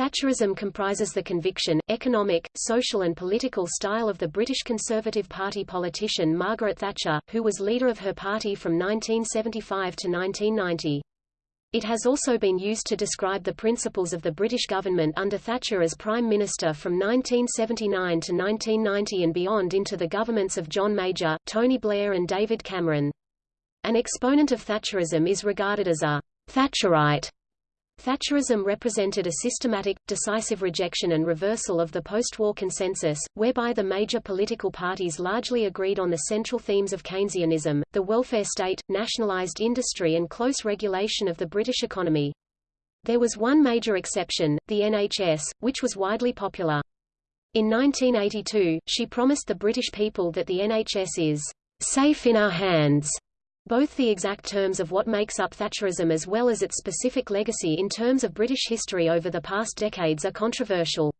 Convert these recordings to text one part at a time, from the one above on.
Thatcherism comprises the conviction, economic, social and political style of the British Conservative Party politician Margaret Thatcher, who was leader of her party from 1975 to 1990. It has also been used to describe the principles of the British government under Thatcher as Prime Minister from 1979 to 1990 and beyond into the governments of John Major, Tony Blair and David Cameron. An exponent of Thatcherism is regarded as a Thatcherite Thatcherism represented a systematic, decisive rejection and reversal of the post-war consensus, whereby the major political parties largely agreed on the central themes of Keynesianism, the welfare state, nationalized industry and close regulation of the British economy. There was one major exception, the NHS, which was widely popular. In 1982, she promised the British people that the NHS is safe in our hands both the exact terms of what makes up Thatcherism as well as its specific legacy in terms of British history over the past decades are controversial.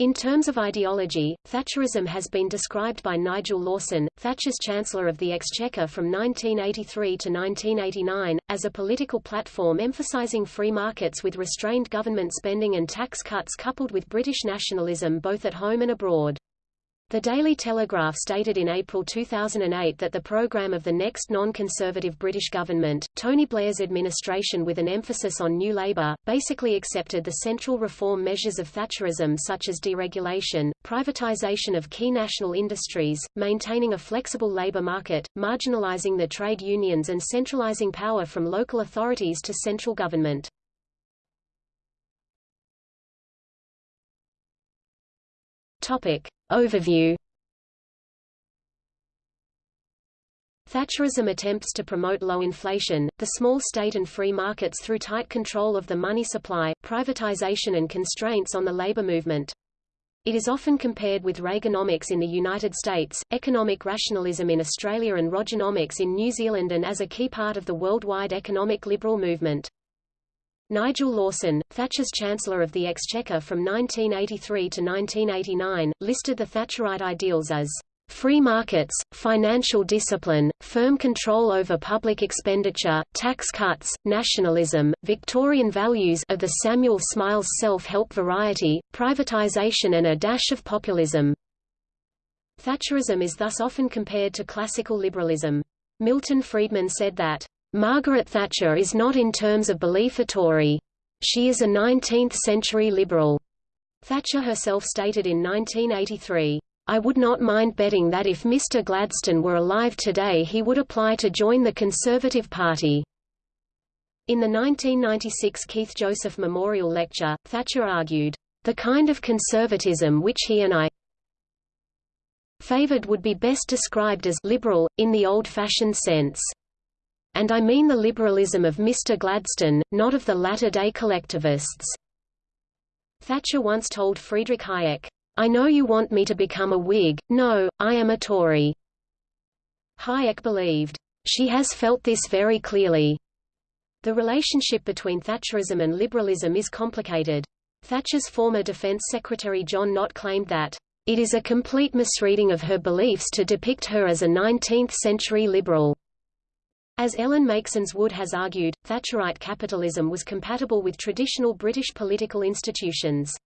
In terms of ideology, Thatcherism has been described by Nigel Lawson, Thatcher's Chancellor of the Exchequer from 1983 to 1989, as a political platform emphasising free markets with restrained government spending and tax cuts coupled with British nationalism both at home and abroad. The Daily Telegraph stated in April 2008 that the programme of the next non-conservative British government, Tony Blair's administration with an emphasis on New Labour, basically accepted the central reform measures of Thatcherism such as deregulation, privatisation of key national industries, maintaining a flexible labour market, marginalising the trade unions and centralising power from local authorities to central government. Topic. Overview Thatcherism attempts to promote low inflation, the small state and free markets through tight control of the money supply, privatization and constraints on the labor movement. It is often compared with Reaganomics in the United States, economic rationalism in Australia and Rogernomics in New Zealand and as a key part of the worldwide economic liberal movement. Nigel Lawson, Thatcher's Chancellor of the Exchequer from 1983 to 1989, listed the Thatcherite ideals as free markets, financial discipline, firm control over public expenditure, tax cuts, nationalism, Victorian values of the Samuel Smiles self-help variety, privatization and a dash of populism. Thatcherism is thus often compared to classical liberalism. Milton Friedman said that Margaret Thatcher is not in terms of belief a Tory. She is a 19th-century liberal. Thatcher herself stated in 1983, I would not mind betting that if Mr Gladstone were alive today he would apply to join the Conservative Party. In the 1996 Keith Joseph Memorial Lecture, Thatcher argued, the kind of conservatism which he and I favored would be best described as liberal, in the old-fashioned sense and I mean the liberalism of Mr. Gladstone, not of the latter-day collectivists. Thatcher once told Friedrich Hayek, I know you want me to become a Whig, no, I am a Tory. Hayek believed, she has felt this very clearly. The relationship between Thatcherism and liberalism is complicated. Thatcher's former Defense Secretary John Nott claimed that, it is a complete misreading of her beliefs to depict her as a 19th-century liberal. As Ellen Meiksins Wood has argued, Thatcherite capitalism was compatible with traditional British political institutions.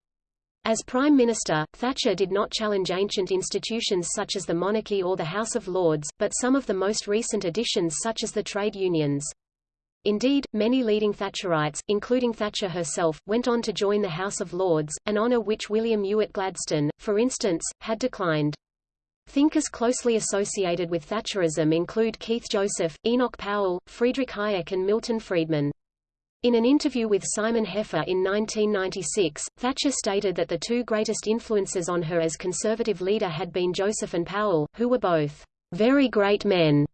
As Prime Minister, Thatcher did not challenge ancient institutions such as the monarchy or the House of Lords, but some of the most recent additions such as the trade unions. Indeed, many leading Thatcherites, including Thatcher herself, went on to join the House of Lords, an honour which William Ewart Gladstone, for instance, had declined. Thinkers closely associated with Thatcherism include Keith Joseph, Enoch Powell, Friedrich Hayek and Milton Friedman. In an interview with Simon Heffer in 1996, Thatcher stated that the two greatest influences on her as conservative leader had been Joseph and Powell, who were both very great men.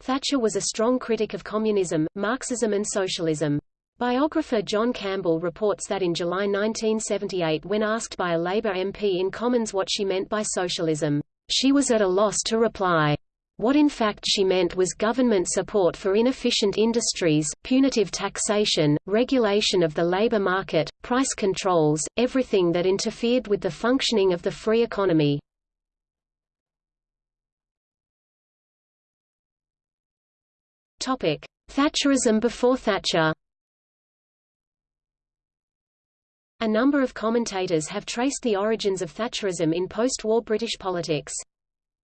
Thatcher was a strong critic of communism, Marxism and socialism. Biographer John Campbell reports that in July 1978 when asked by a Labour MP in Commons what she meant by socialism, she was at a loss to reply. What in fact she meant was government support for inefficient industries, punitive taxation, regulation of the labor market, price controls, everything that interfered with the functioning of the free economy. Thatcherism before Thatcher A number of commentators have traced the origins of Thatcherism in post-war British politics.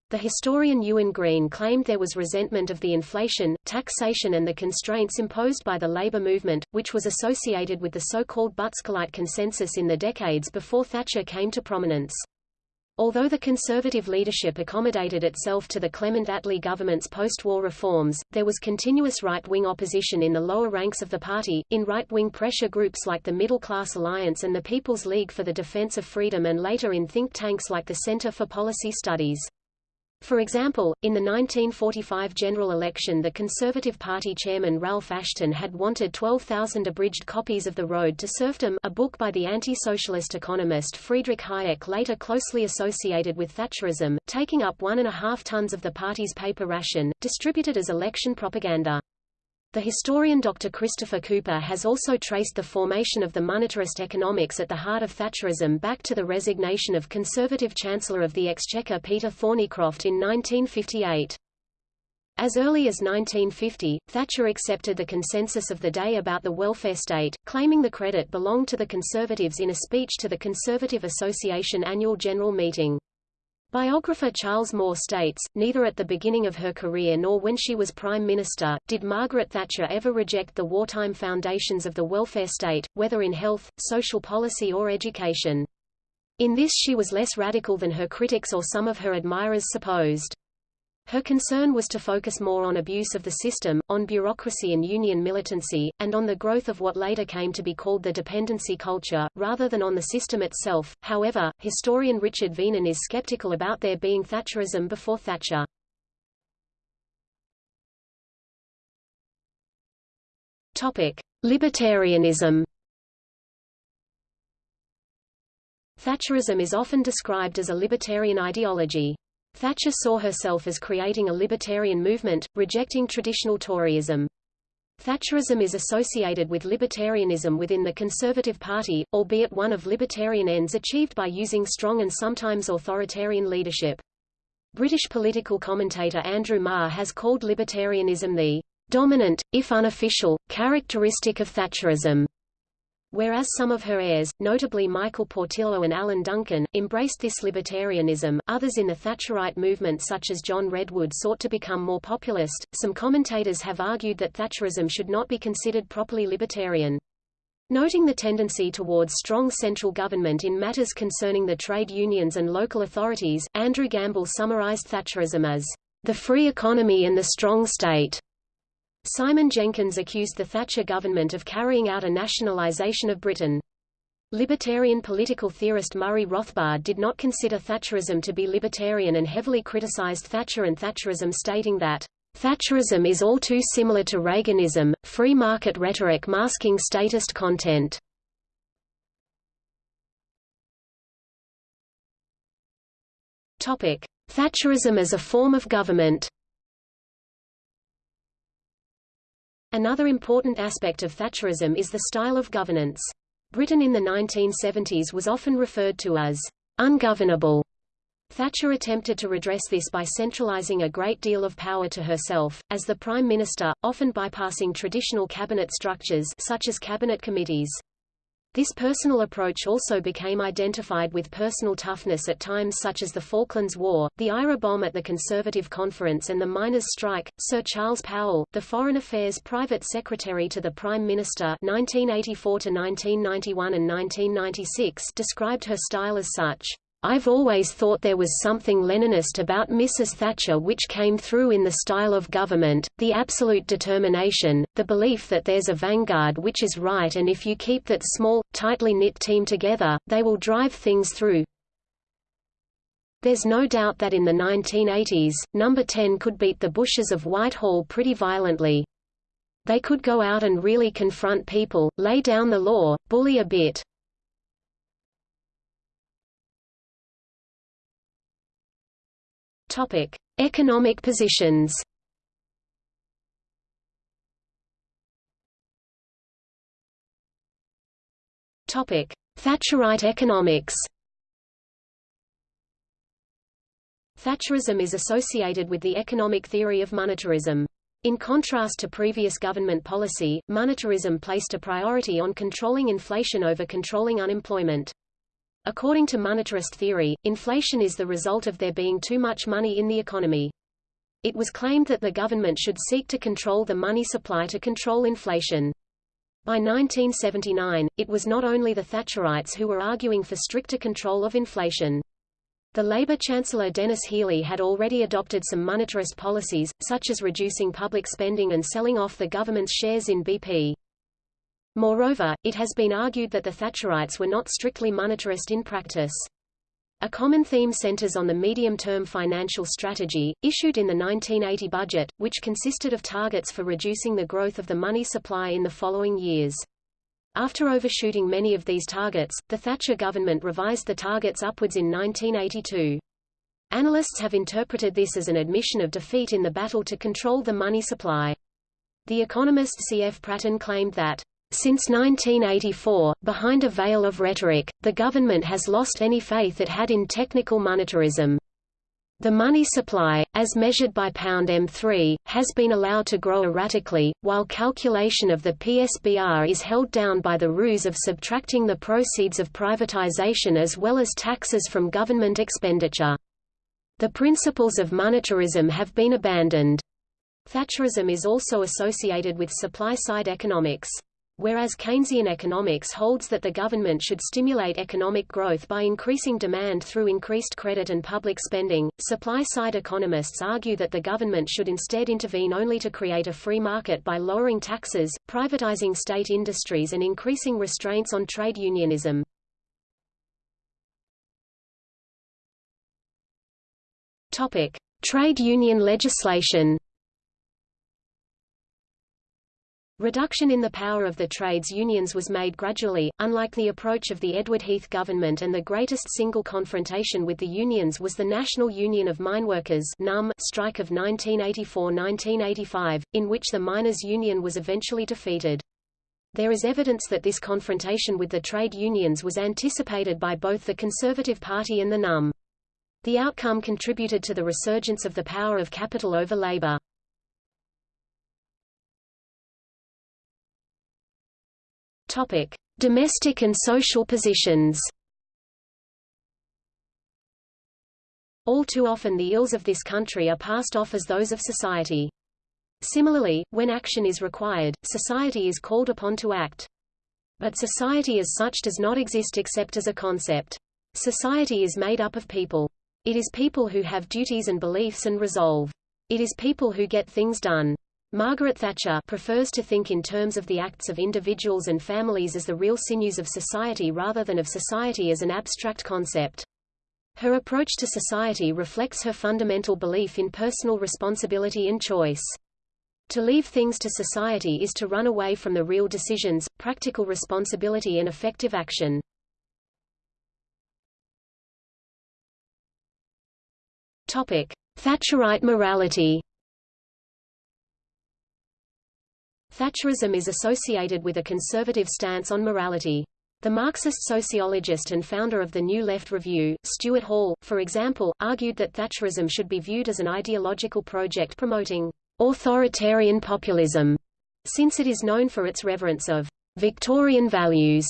The historian Ewen Green claimed there was resentment of the inflation, taxation and the constraints imposed by the labor movement, which was associated with the so-called Butskellite consensus in the decades before Thatcher came to prominence. Although the conservative leadership accommodated itself to the Clement Attlee government's post-war reforms, there was continuous right-wing opposition in the lower ranks of the party, in right-wing pressure groups like the Middle Class Alliance and the People's League for the Defense of Freedom and later in think tanks like the Center for Policy Studies. For example, in the 1945 general election the Conservative Party chairman Ralph Assheton had wanted 12,000 abridged copies of The Road to Serfdom a book by the anti-socialist economist Friedrich Hayek later closely associated with Thatcherism, taking up one and a half tons of the party's paper ration, distributed as election propaganda. The historian Dr. Christopher Cooper has also traced the formation of the monetarist economics at the heart of Thatcherism back to the resignation of Conservative Chancellor of the Exchequer Peter Thorneycroft in 1958. As early as 1950, Thatcher accepted the consensus of the day about the welfare state, claiming the credit belonged to the Conservatives in a speech to the Conservative Association annual general meeting. Biographer Charles Moore states, neither at the beginning of her career nor when she was Prime Minister, did Margaret Thatcher ever reject the wartime foundations of the welfare state, whether in health, social policy or education. In this she was less radical than her critics or some of her admirers supposed. Her concern was to focus more on abuse of the system, on bureaucracy and union militancy, and on the growth of what later came to be called the dependency culture, rather than on the system itself. However, historian Richard Vinen is skeptical about there being Thatcherism before Thatcher. Topic: Libertarianism. Thatcherism is often described as a libertarian ideology. Thatcher saw herself as creating a libertarian movement, rejecting traditional Toryism. Thatcherism is associated with libertarianism within the Conservative Party, albeit one of libertarian ends achieved by using strong and sometimes authoritarian leadership. British political commentator Andrew Marr has called libertarianism the dominant, if unofficial, characteristic of Thatcherism. Whereas some of her heirs, notably Michael Portillo and Alan Duncan, embraced this libertarianism, others in the Thatcherite movement such as John Redwood sought to become more populist. Some commentators have argued that Thatcherism should not be considered properly libertarian. Noting the tendency towards strong central government in matters concerning the trade unions and local authorities, Andrew Gamble summarized Thatcherism as the free economy and the strong state. Simon Jenkins accused the Thatcher government of carrying out a nationalisation of Britain. Libertarian political theorist Murray Rothbard did not consider Thatcherism to be libertarian and heavily criticized Thatcher and Thatcherism stating that Thatcherism is all too similar to Reaganism, free market rhetoric masking statist content. Thatcherism as a form of government Another important aspect of Thatcherism is the style of governance. Britain in the 1970s was often referred to as ungovernable. Thatcher attempted to redress this by centralizing a great deal of power to herself, as the Prime Minister, often bypassing traditional cabinet structures such as cabinet committees. This personal approach also became identified with personal toughness at times such as the Falklands War, the IRA bomb at the Conservative Conference and the miners' strike. Sir Charles Powell, the Foreign Affairs Private Secretary to the Prime Minister 1984 1991 and 1996 described her style as such. I've always thought there was something Leninist about Mrs. Thatcher which came through in the style of government, the absolute determination, the belief that there's a vanguard which is right and if you keep that small, tightly knit team together, they will drive things through. There's no doubt that in the 1980s, Number 10 could beat the Bushes of Whitehall pretty violently. They could go out and really confront people, lay down the law, bully a bit. Topic: Economic positions. Topic: Thatcherite economics. Thatcherism is associated with the economic theory of monetarism. In contrast to previous government policy, monetarism placed a priority on controlling inflation over controlling unemployment. According to monetarist theory, inflation is the result of there being too much money in the economy. It was claimed that the government should seek to control the money supply to control inflation. By 1979, it was not only the Thatcherites who were arguing for stricter control of inflation. The Labour Chancellor Denis Healey had already adopted some monetarist policies, such as reducing public spending and selling off the government's shares in BP. Moreover, it has been argued that the Thatcherites were not strictly monetarist in practice. A common theme centers on the medium-term financial strategy, issued in the 1980 budget, which consisted of targets for reducing the growth of the money supply in the following years. After overshooting many of these targets, the Thatcher government revised the targets upwards in 1982. Analysts have interpreted this as an admission of defeat in the battle to control the money supply. The economist C. F. Pratten claimed that since 1984, behind a veil of rhetoric, the government has lost any faith it had in technical monetarism. The money supply, as measured by pound M3, has been allowed to grow erratically, while calculation of the PSBR is held down by the ruse of subtracting the proceeds of privatization as well as taxes from government expenditure. The principles of monetarism have been abandoned. Thatcherism is also associated with supply-side economics whereas Keynesian economics holds that the government should stimulate economic growth by increasing demand through increased credit and public spending, supply-side economists argue that the government should instead intervene only to create a free market by lowering taxes, privatizing state industries and increasing restraints on trade unionism. Topic: Trade union legislation Reduction in the power of the trades unions was made gradually, unlike the approach of the Edward Heath government and the greatest single confrontation with the unions was the National Union of Mineworkers strike of 1984–1985, in which the miners' union was eventually defeated. There is evidence that this confrontation with the trade unions was anticipated by both the Conservative Party and the NUM. The outcome contributed to the resurgence of the power of capital over labor. Topic: Domestic and social positions. All too often the ills of this country are passed off as those of society. Similarly, when action is required, society is called upon to act. But society as such does not exist except as a concept. Society is made up of people. It is people who have duties and beliefs and resolve. It is people who get things done. Margaret Thatcher prefers to think in terms of the acts of individuals and families as the real sinews of society rather than of society as an abstract concept. Her approach to society reflects her fundamental belief in personal responsibility and choice. To leave things to society is to run away from the real decisions, practical responsibility and effective action. Topic: Thatcherite morality. Thatcherism is associated with a conservative stance on morality. The Marxist sociologist and founder of the New Left Review, Stuart Hall, for example, argued that Thatcherism should be viewed as an ideological project promoting authoritarian populism, since it is known for its reverence of Victorian values.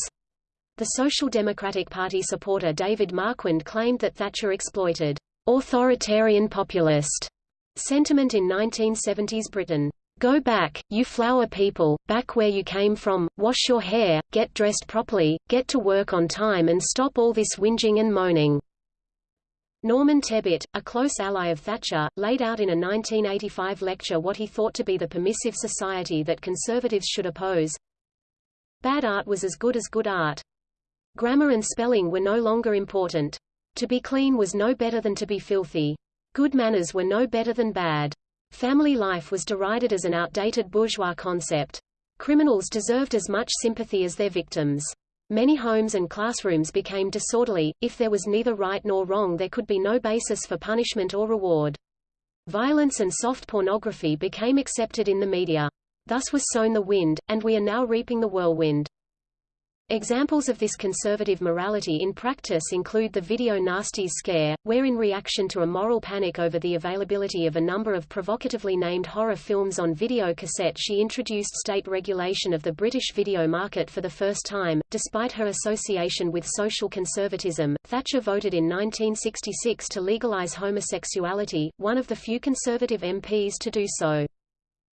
The Social Democratic Party supporter David Marquand claimed that Thatcher exploited authoritarian populist sentiment in 1970s Britain. Go back, you flower people, back where you came from, wash your hair, get dressed properly, get to work on time and stop all this whinging and moaning. Norman Tebbit, a close ally of Thatcher, laid out in a 1985 lecture what he thought to be the permissive society that conservatives should oppose. Bad art was as good as good art. Grammar and spelling were no longer important. To be clean was no better than to be filthy. Good manners were no better than bad. Family life was derided as an outdated bourgeois concept. Criminals deserved as much sympathy as their victims. Many homes and classrooms became disorderly, if there was neither right nor wrong there could be no basis for punishment or reward. Violence and soft pornography became accepted in the media. Thus was sown the wind, and we are now reaping the whirlwind. Examples of this conservative morality in practice include the video nasties scare, where in reaction to a moral panic over the availability of a number of provocatively named horror films on video cassette she introduced state regulation of the British video market for the first time. Despite her association with social conservatism, Thatcher voted in 1966 to legalise homosexuality, one of the few conservative MPs to do so.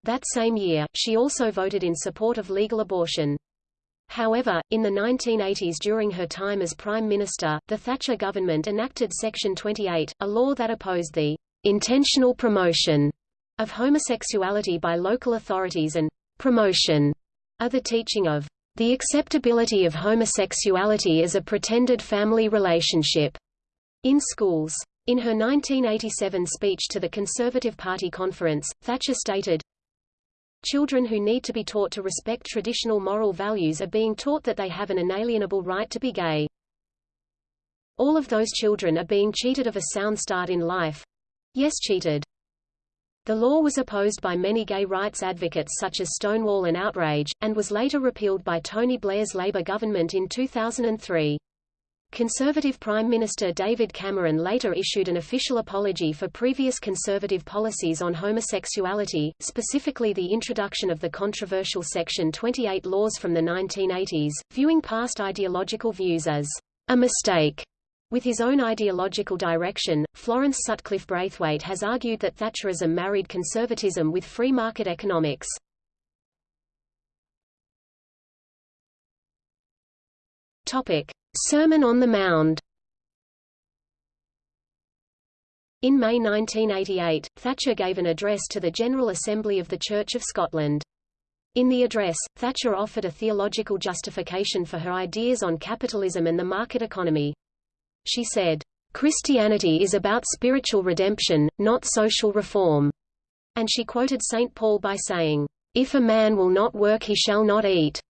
That same year, she also voted in support of legal abortion. However, in the 1980s during her time as Prime Minister, the Thatcher government enacted Section 28, a law that opposed the intentional promotion of homosexuality by local authorities and promotion of the teaching of the acceptability of homosexuality as a pretended family relationship in schools. In her 1987 speech to the Conservative Party conference, Thatcher stated, Children who need to be taught to respect traditional moral values are being taught that they have an inalienable right to be gay. All of those children are being cheated of a sound start in life. Yes cheated. The law was opposed by many gay rights advocates such as Stonewall and Outrage, and was later repealed by Tony Blair's Labour government in 2003. Conservative Prime Minister David Cameron later issued an official apology for previous conservative policies on homosexuality, specifically the introduction of the controversial Section 28 laws from the 1980s, viewing past ideological views as a mistake. With his own ideological direction, Florence Sutcliffe Braithwaite has argued that Thatcherism married conservatism with free market economics. Topic: Sermon on the Mound In May 1988, Thatcher gave an address to the General Assembly of the Church of Scotland. In the address, Thatcher offered a theological justification for her ideas on capitalism and the market economy. She said, Christianity is about spiritual redemption, not social reform. And she quoted St. Paul by saying, If a man will not work he shall not eat.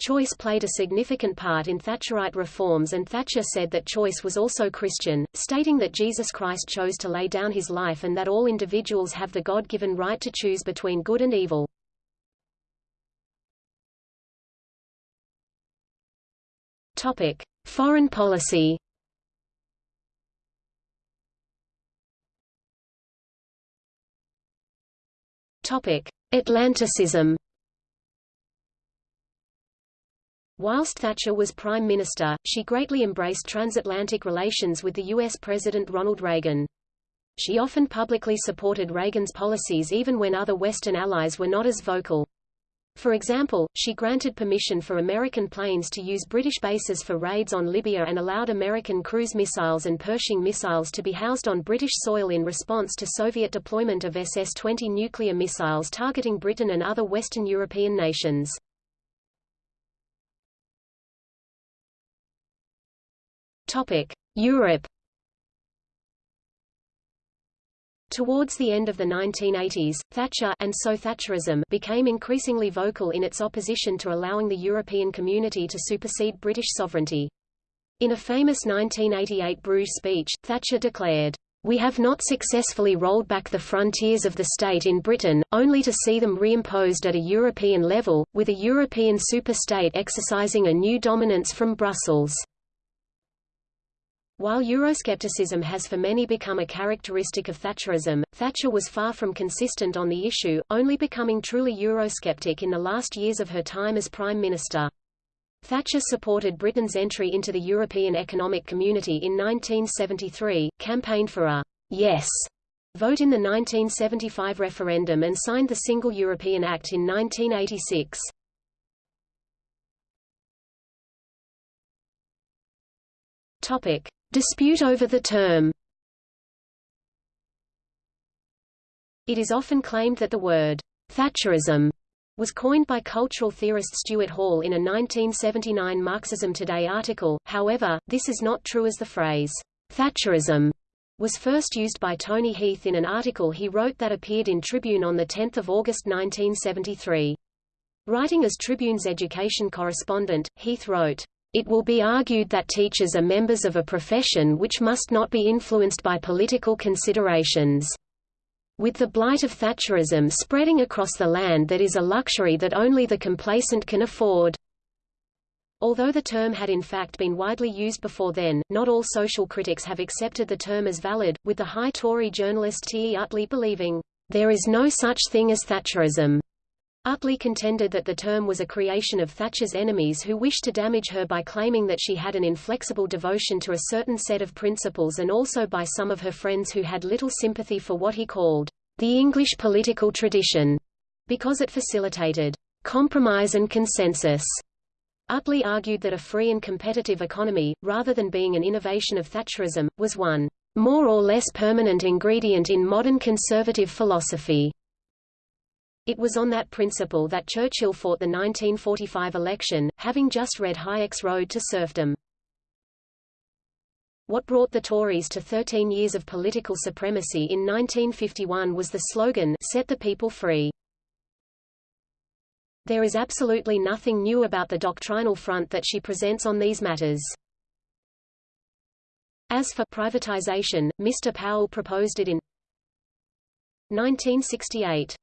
Choice played a significant part in Thatcherite reforms and Thatcher said that Choice was also Christian, stating that Jesus Christ chose to lay down his life and that all individuals have the God-given right to choose between good and evil. Topic: Foreign policy. Topic: Atlanticism. Whilst Thatcher was Prime Minister, she greatly embraced transatlantic relations with the U.S. President Ronald Reagan. She often publicly supported Reagan's policies even when other Western allies were not as vocal. For example, she granted permission for American planes to use British bases for raids on Libya and allowed American cruise missiles and Pershing missiles to be housed on British soil in response to Soviet deployment of SS-20 nuclear missiles targeting Britain and other Western European nations. Europe. Towards the end of the 1980s, Thatcher and so Thatcherism became increasingly vocal in its opposition to allowing the European community to supersede British sovereignty. In a famous 1988 Bruges speech, Thatcher declared, we have not successfully rolled back the frontiers of the state in Britain, only to see them reimposed at a European level, with a European superstate exercising a new dominance from Brussels. While Euroscepticism has for many become a characteristic of Thatcherism, Thatcher was far from consistent on the issue, only becoming truly Eurosceptic in the last years of her time as Prime Minister. Thatcher supported Britain's entry into the European Economic Community in 1973, campaigned for a «yes» vote in the 1975 referendum and signed the Single European Act in 1986. Topic: Dispute over the term It is often claimed that the word Thatcherism was coined by cultural theorist Stuart Hall in a 1979 Marxism Today article, however, this is not true as the phrase Thatcherism was first used by Tony Heath in an article he wrote that appeared in Tribune on 10 August 1973. Writing as Tribune's education correspondent, Heath wrote, it will be argued that teachers are members of a profession which must not be influenced by political considerations. With the blight of Thatcherism spreading across the land that is a luxury that only the complacent can afford. Although the term had in fact been widely used before then, not all social critics have accepted the term as valid, with the high Tory journalist T. E. Utley believing, "...there is no such thing as Thatcherism." Utley contended that the term was a creation of Thatcher's enemies who wished to damage her by claiming that she had an inflexible devotion to a certain set of principles and also by some of her friends who had little sympathy for what he called the English political tradition, because it facilitated compromise and consensus. Utley argued that a free and competitive economy, rather than being an innovation of Thatcherism, was one more or less permanent ingredient in modern conservative philosophy. It was on that principle that Churchill fought the 1945 election, having just read Hayek's Road to Serfdom. What brought the Tories to 13 years of political supremacy in 1951 was the slogan, Set the People Free. There is absolutely nothing new about the doctrinal front that she presents on these matters. As for privatization, Mr. Powell proposed it in 1968.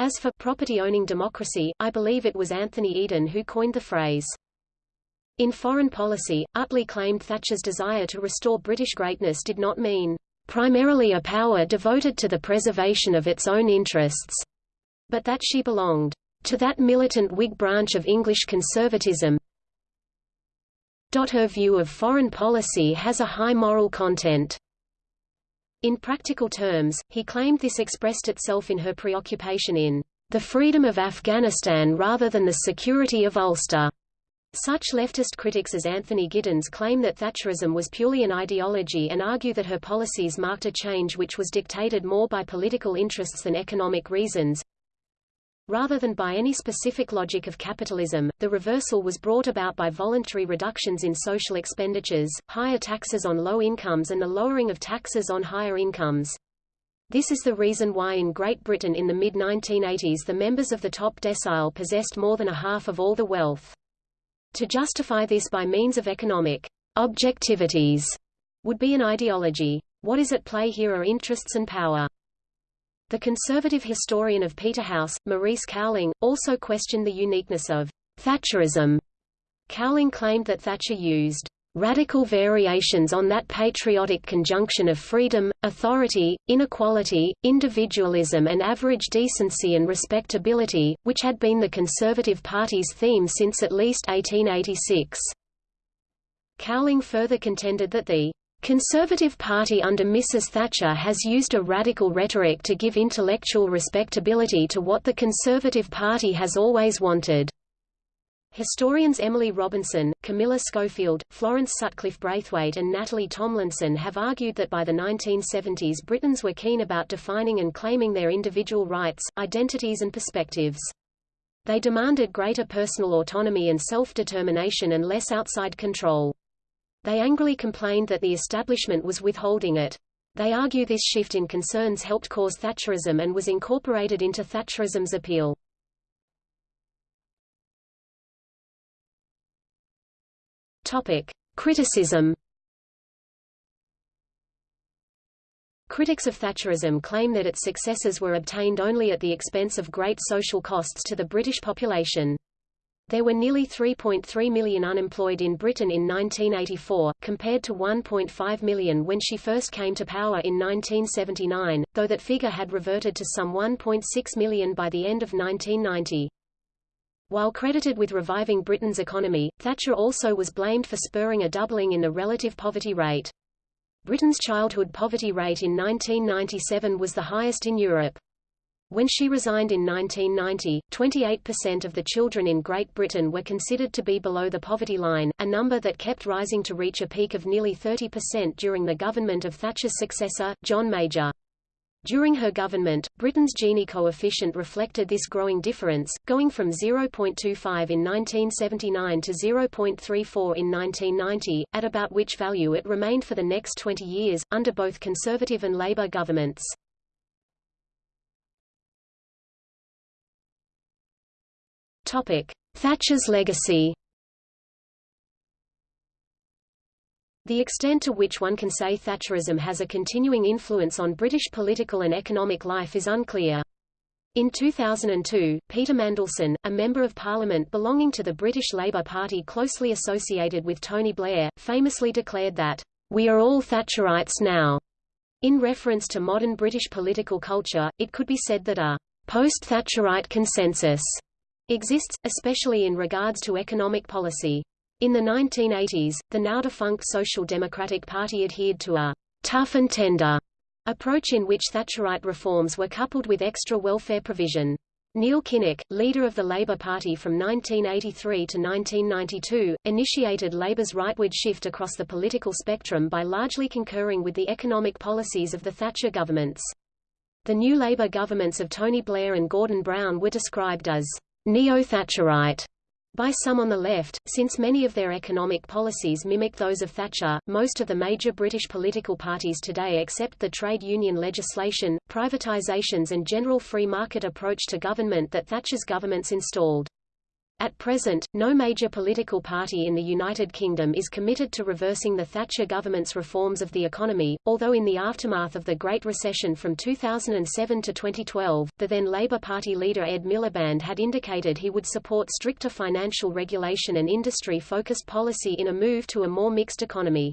As for property-owning democracy, I believe it was Anthony Eden who coined the phrase. In foreign policy, Utley claimed Thatcher's desire to restore British greatness did not mean primarily a power devoted to the preservation of its own interests, but that she belonged to that militant Whig branch of English conservatism. Her view of foreign policy has a high moral content. In practical terms, he claimed this expressed itself in her preoccupation in the freedom of Afghanistan rather than the security of Ulster. Such leftist critics as Anthony Giddens claim that Thatcherism was purely an ideology and argue that her policies marked a change which was dictated more by political interests than economic reasons. Rather than by any specific logic of capitalism, the reversal was brought about by voluntary reductions in social expenditures, higher taxes on low incomes and the lowering of taxes on higher incomes. This is the reason why in Great Britain in the mid-1980s the members of the top decile possessed more than a half of all the wealth. To justify this by means of economic objectivities would be an ideology. What is at play here are interests and power. The conservative historian of Peterhouse, Maurice Cowling, also questioned the uniqueness of Thatcherism. Cowling claimed that Thatcher used radical variations on that patriotic conjunction of freedom, authority, inequality, individualism and average decency and respectability, which had been the Conservative Party's theme since at least 1886. Cowling further contended that the Conservative Party under Mrs. Thatcher has used a radical rhetoric to give intellectual respectability to what the Conservative Party has always wanted. Historians Emily Robinson, Camilla Schofield, Florence Sutcliffe Braithwaite and Natalie Thomlinson have argued that by the 1970s Britons were keen about defining and claiming their individual rights, identities and perspectives. They demanded greater personal autonomy and self-determination and less outside control. They angrily complained that the establishment was withholding it. They argue this shift in concerns helped cause Thatcherism and was incorporated into Thatcherism's appeal. Topic: Criticism. Critics of Thatcherism claim that its successes were obtained only at the expense of great social costs to the British population. There were nearly 3.3 million unemployed in Britain in 1984, compared to 1.5 million when she first came to power in 1979, though that figure had reverted to some 1.6 million by the end of 1990. While credited with reviving Britain's economy, Thatcher also was blamed for spurring a doubling in the relative poverty rate. Britain's childhood poverty rate in 1997 was the highest in Europe. When she resigned in 1990, 28% of the children in Great Britain were considered to be below the poverty line, a number that kept rising to reach a peak of nearly 30% during the government of Thatcher's successor, John Major. During her government, Britain's Gini coefficient reflected this growing difference, going from 0.25 in 1979 to 0.34 in 1990, at about which value it remained for the next 20 years, under both Conservative and Labour governments. Thatcher's legacy. The extent to which one can say Thatcherism has a continuing influence on British political and economic life is unclear. In 2002, Peter Mandelson, a Member of Parliament belonging to the British Labour Party closely associated with Tony Blair, famously declared that, "...we are all Thatcherites now." In reference to modern British political culture, it could be said that a post-Thatcherite consensus exists, especially in regards to economic policy. In the 1980s, the now-defunct Social Democratic Party adhered to a tough and tender approach in which Thatcherite reforms were coupled with extra welfare provision. Neil Kinnock, leader of the Labour Party from 1983 to 1992, initiated Labour's rightward shift across the political spectrum by largely concurring with the economic policies of the Thatcher governments. The new Labour governments of Tony Blair and Gordon Brown were described as neo-Thatcherite by some on the left, since many of their economic policies mimic those of Thatcher, most of the major British political parties today accept the trade union legislation, privatisations and general free market approach to government that Thatcher's governments installed. At present, no major political party in the United Kingdom is committed to reversing the Thatcher government's reforms of the economy, although in the aftermath of the Great Recession from 2007 to 2012, the then Labour Party leader Ed Miliband had indicated he would support stricter financial regulation and industry-focused policy in a move to a more mixed economy.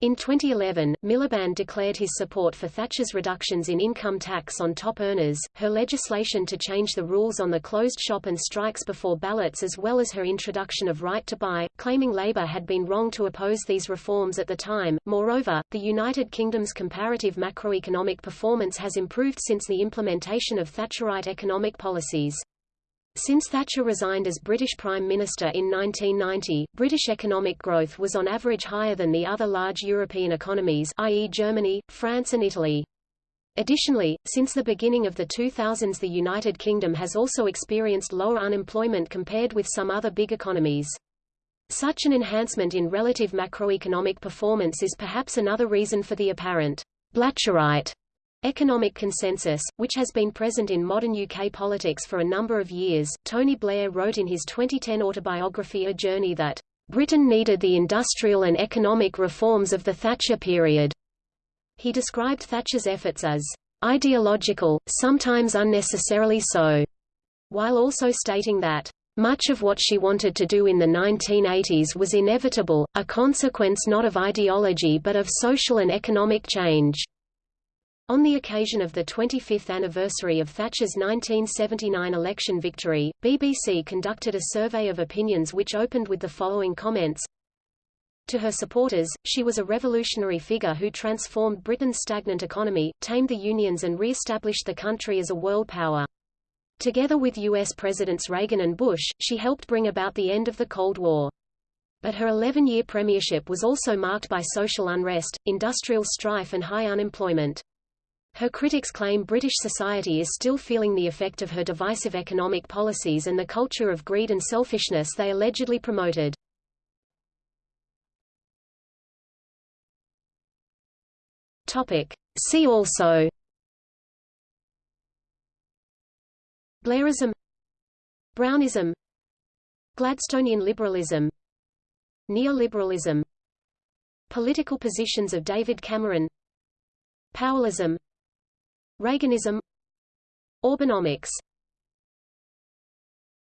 In 2011, Miliband declared his support for Thatcher's reductions in income tax on top earners, her legislation to change the rules on the closed shop and strikes before ballots as well as her introduction of right to buy, claiming Labour had been wrong to oppose these reforms at the time. Moreover, the United Kingdom's comparative macroeconomic performance has improved since the implementation of Thatcherite economic policies. Since Thatcher resigned as British Prime Minister in 1990, British economic growth was on average higher than the other large European economies i.e. Germany, France and Italy. Additionally, since the beginning of the 2000s the United Kingdom has also experienced lower unemployment compared with some other big economies. Such an enhancement in relative macroeconomic performance is perhaps another reason for the apparent Blatcherite Economic consensus, which has been present in modern UK politics for a number of years, Tony Blair wrote in his 2010 autobiography A Journey that, "...Britain needed the industrial and economic reforms of the Thatcher period." He described Thatcher's efforts as, "...ideological, sometimes unnecessarily so," while also stating that, much of what she wanted to do in the 1980s was inevitable, a consequence not of ideology but of social and economic change. On the occasion of the 25th anniversary of Thatcher's 1979 election victory, BBC conducted a survey of opinions which opened with the following comments. To her supporters, she was a revolutionary figure who transformed Britain's stagnant economy, tamed the unions and re-established the country as a world power. Together with U.S. Presidents Reagan and Bush, she helped bring about the end of the Cold War. But her 11-year premiership was also marked by social unrest, industrial strife and high unemployment. Her critics claim British society is still feeling the effect of her divisive economic policies and the culture of greed and selfishness they allegedly promoted. See also Blairism Brownism Gladstonian liberalism Neoliberalism Political positions of David Cameron Powellism Reaganism. Orbanomics